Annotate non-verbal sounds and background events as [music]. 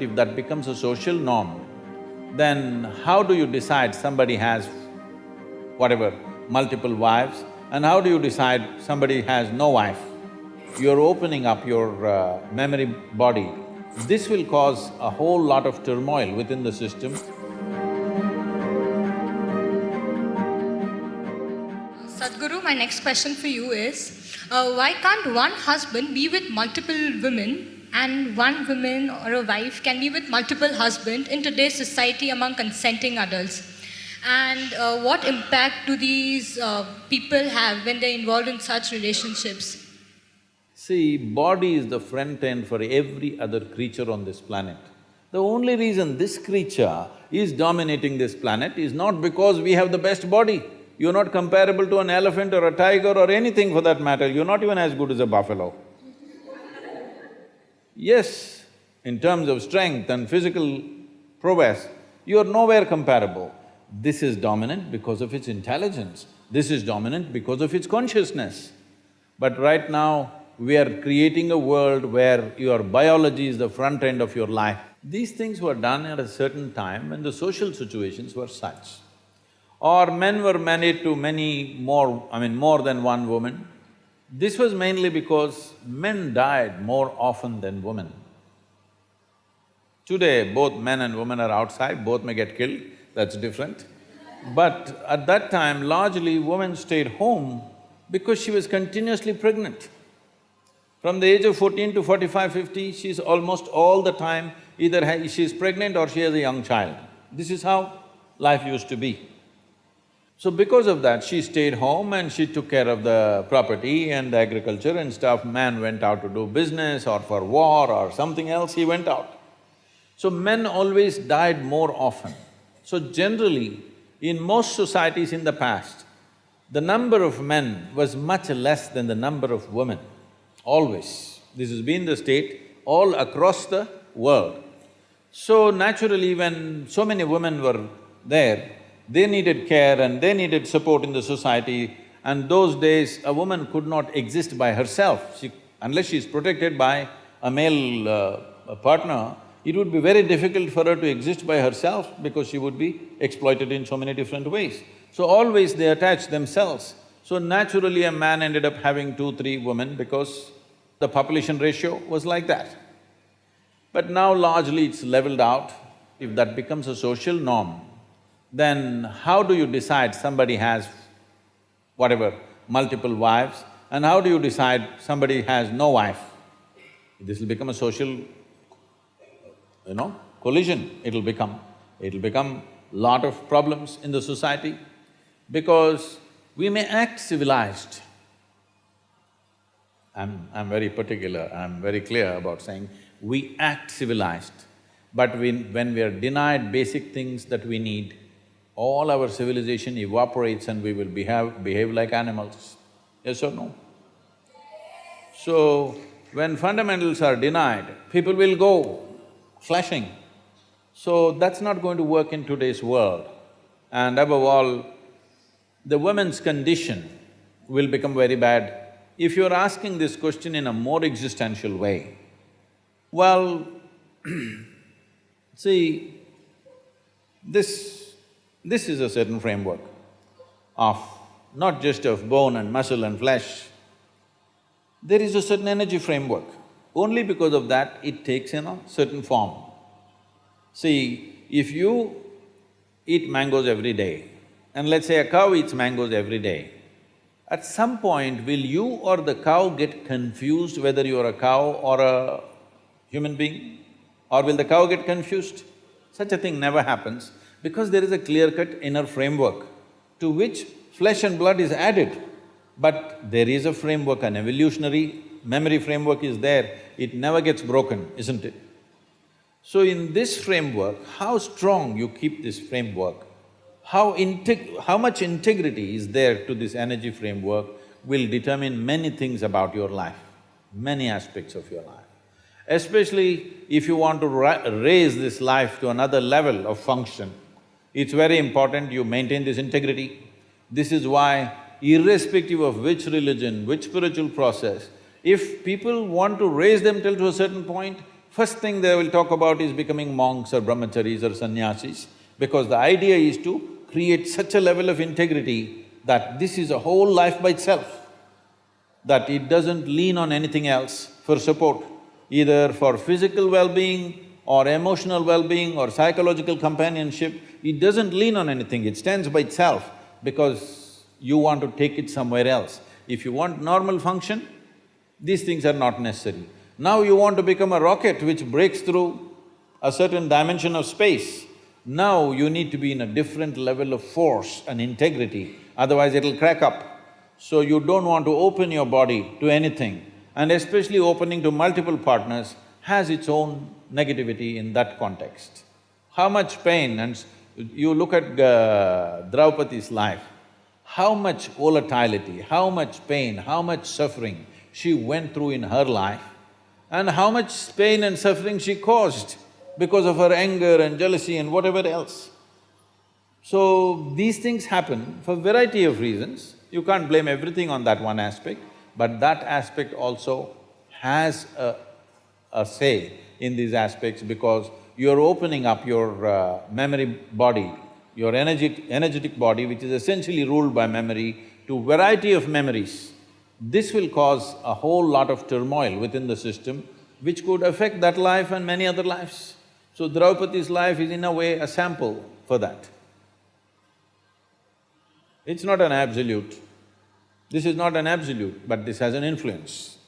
If that becomes a social norm, then how do you decide somebody has whatever, multiple wives, and how do you decide somebody has no wife? You're opening up your uh, memory body. This will cause a whole lot of turmoil within the system. Sadhguru, my next question for you is, uh, why can't one husband be with multiple women and one woman or a wife can be with multiple husbands in today's society among consenting adults? And uh, what impact do these uh, people have when they're involved in such relationships? See, body is the front end for every other creature on this planet. The only reason this creature is dominating this planet is not because we have the best body. You're not comparable to an elephant or a tiger or anything for that matter, you're not even as good as a buffalo. Yes, in terms of strength and physical prowess, you're nowhere comparable. This is dominant because of its intelligence, this is dominant because of its consciousness. But right now, we are creating a world where your biology is the front end of your life. These things were done at a certain time when the social situations were such. Or men were married to many more, I mean more than one woman. This was mainly because men died more often than women. Today, both men and women are outside, both may get killed, that's different. But at that time, largely women stayed home because she was continuously pregnant. From the age of fourteen to 45, 50, she's almost all the time either she's pregnant or she has a young child. This is how life used to be. So because of that, she stayed home and she took care of the property and the agriculture and stuff. Man went out to do business or for war or something else, he went out. So men always died more often. So generally, in most societies in the past, the number of men was much less than the number of women, always. This has been the state all across the world. So naturally, when so many women were there, they needed care and they needed support in the society and those days a woman could not exist by herself. She, unless she's protected by a male uh, partner, it would be very difficult for her to exist by herself because she would be exploited in so many different ways. So always they attach themselves. So naturally a man ended up having two, three women because the population ratio was like that. But now largely it's leveled out. If that becomes a social norm, then how do you decide somebody has whatever, multiple wives, and how do you decide somebody has no wife? This will become a social you know, collision it'll become. It'll become lot of problems in the society because we may act civilized. I'm… I'm very particular, I'm very clear about saying we act civilized, but we, when we are denied basic things that we need, all our civilization evaporates and we will behave… behave like animals. Yes or no? So, when fundamentals are denied, people will go flashing. So that's not going to work in today's world. And above all, the women's condition will become very bad. If you're asking this question in a more existential way, well, [clears throat] see, this… this is a certain framework of not just of bone and muscle and flesh, there is a certain energy framework. Only because of that, it takes in a certain form. See, if you eat mangoes every day, and let's say a cow eats mangoes every day, at some point will you or the cow get confused whether you're a cow or a human being? Or will the cow get confused? Such a thing never happens because there is a clear-cut inner framework to which flesh and blood is added. But there is a framework, an evolutionary memory framework is there, it never gets broken, isn't it? So in this framework, how strong you keep this framework, how integ… how much integrity is there to this energy framework will determine many things about your life, many aspects of your life. Especially if you want to raise this life to another level of function, it's very important you maintain this integrity. This is why irrespective of which religion, which spiritual process, if people want to raise themselves to a certain point, first thing they will talk about is becoming monks or brahmacharis or sannyasis, because the idea is to create such a level of integrity that this is a whole life by itself, that it doesn't lean on anything else for support, either for physical well-being or emotional well-being or psychological companionship, it doesn't lean on anything, it stands by itself because you want to take it somewhere else. If you want normal function, these things are not necessary. Now you want to become a rocket which breaks through a certain dimension of space. Now you need to be in a different level of force and integrity, otherwise it'll crack up. So you don't want to open your body to anything, and especially opening to multiple partners has its own negativity in that context. How much pain and you look at uh, Draupadi's life, how much volatility, how much pain, how much suffering she went through in her life and how much pain and suffering she caused because of her anger and jealousy and whatever else. So, these things happen for variety of reasons. You can't blame everything on that one aspect, but that aspect also has a, a say in these aspects because you're opening up your uh, memory body, your energetic, energetic body, which is essentially ruled by memory, to variety of memories. This will cause a whole lot of turmoil within the system, which could affect that life and many other lives. So Draupadi's life is in a way a sample for that. It's not an absolute. This is not an absolute, but this has an influence.